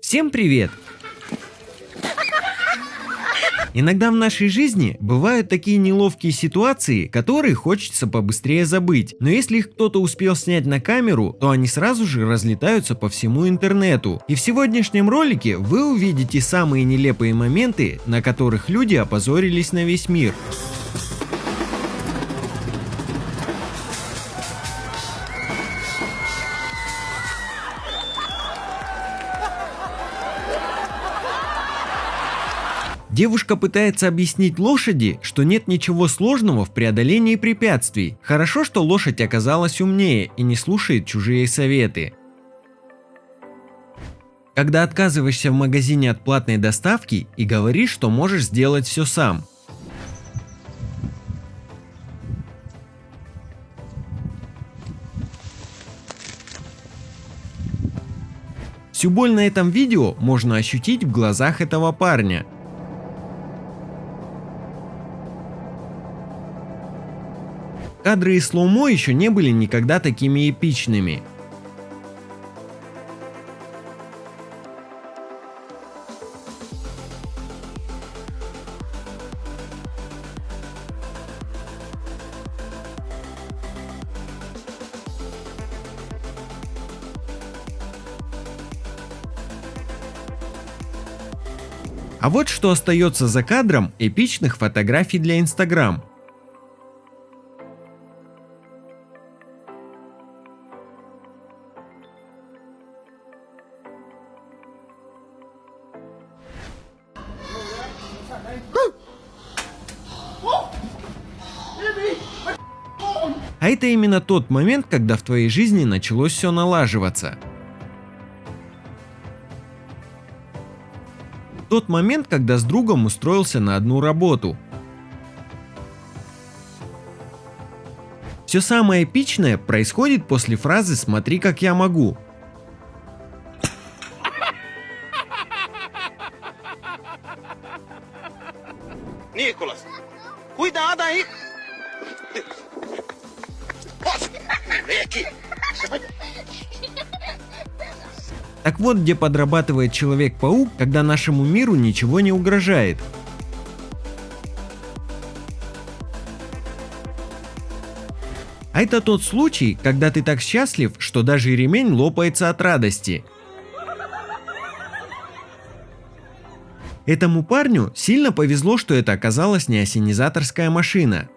Всем привет! Иногда в нашей жизни бывают такие неловкие ситуации, которые хочется побыстрее забыть. Но если их кто-то успел снять на камеру, то они сразу же разлетаются по всему интернету. И в сегодняшнем ролике вы увидите самые нелепые моменты, на которых люди опозорились на весь мир. Девушка пытается объяснить лошади, что нет ничего сложного в преодолении препятствий. Хорошо, что лошадь оказалась умнее и не слушает чужие советы. Когда отказываешься в магазине от платной доставки и говоришь, что можешь сделать все сам. Всю боль на этом видео можно ощутить в глазах этого парня. Кадры из слоумо еще не были никогда такими эпичными. А вот что остается за кадром эпичных фотографий для Instagram. А это именно тот момент, когда в твоей жизни началось все налаживаться. Тот момент, когда с другом устроился на одну работу. Все самое эпичное происходит после фразы «смотри, как я могу». Nicolas, cuidado aí! Так вот, где подрабатывает Человек-паук, когда нашему миру ничего не угрожает. А это тот случай, когда ты так счастлив, что даже ремень лопается от радости. Этому парню сильно повезло, что это оказалась не осенизаторская машина.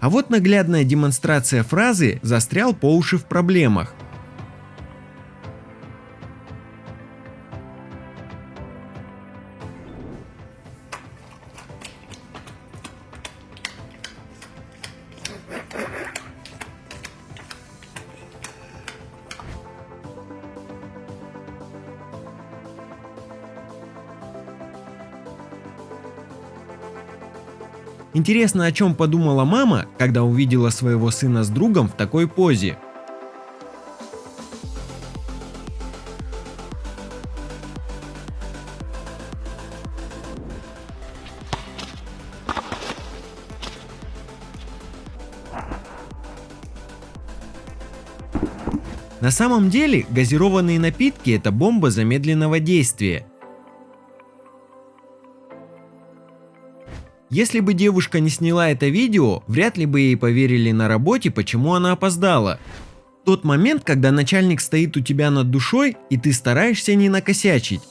А вот наглядная демонстрация фразы «застрял по уши в проблемах». Интересно, о чем подумала мама, когда увидела своего сына с другом в такой позе. На самом деле газированные напитки это бомба замедленного действия. Если бы девушка не сняла это видео, вряд ли бы ей поверили на работе, почему она опоздала. Тот момент, когда начальник стоит у тебя над душой, и ты стараешься не накосячить.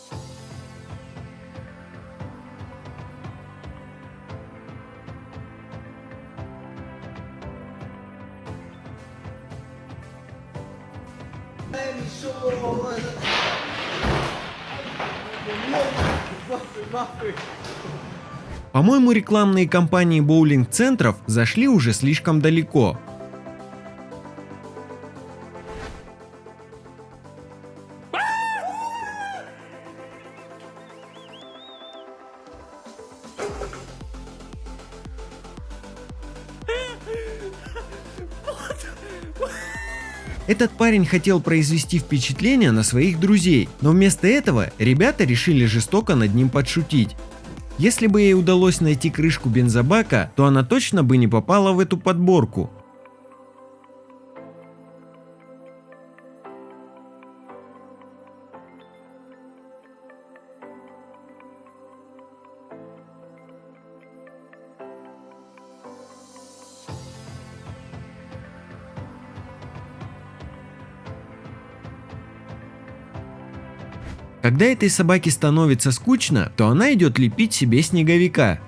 По-моему, рекламные кампании боулинг-центров зашли уже слишком далеко. Этот парень хотел произвести впечатление на своих друзей, но вместо этого ребята решили жестоко над ним подшутить. Если бы ей удалось найти крышку бензобака, то она точно бы не попала в эту подборку. Когда этой собаке становится скучно, то она идет лепить себе снеговика.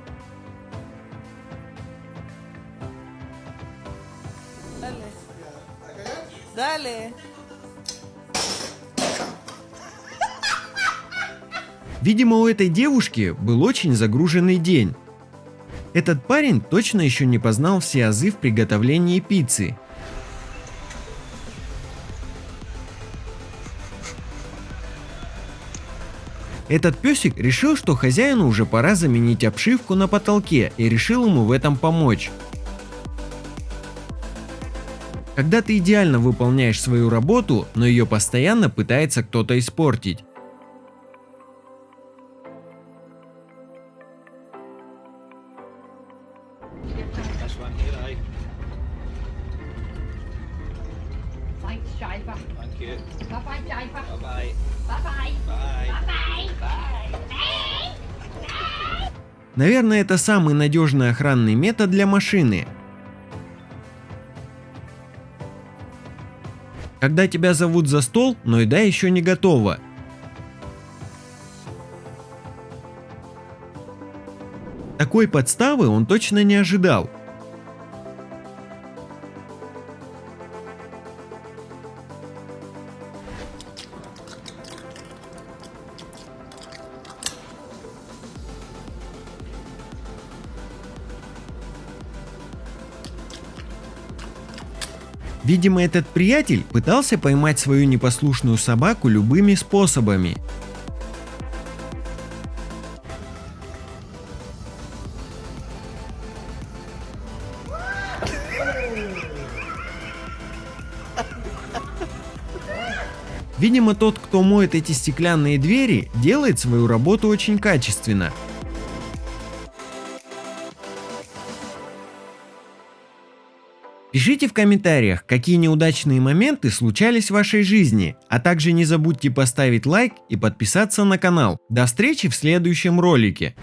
Видимо, у этой девушки был очень загруженный день. Этот парень точно еще не познал все азы в приготовлении пиццы. Этот песик решил, что хозяину уже пора заменить обшивку на потолке и решил ему в этом помочь. Когда ты идеально выполняешь свою работу, но ее постоянно пытается кто-то испортить. Наверное, это самый надежный охранный метод для машины. Когда тебя зовут за стол, но еда еще не готова. Такой подставы он точно не ожидал. Видимо, этот приятель пытался поймать свою непослушную собаку любыми способами. Видимо, тот, кто моет эти стеклянные двери, делает свою работу очень качественно. Пишите в комментариях, какие неудачные моменты случались в вашей жизни, а также не забудьте поставить лайк и подписаться на канал. До встречи в следующем ролике.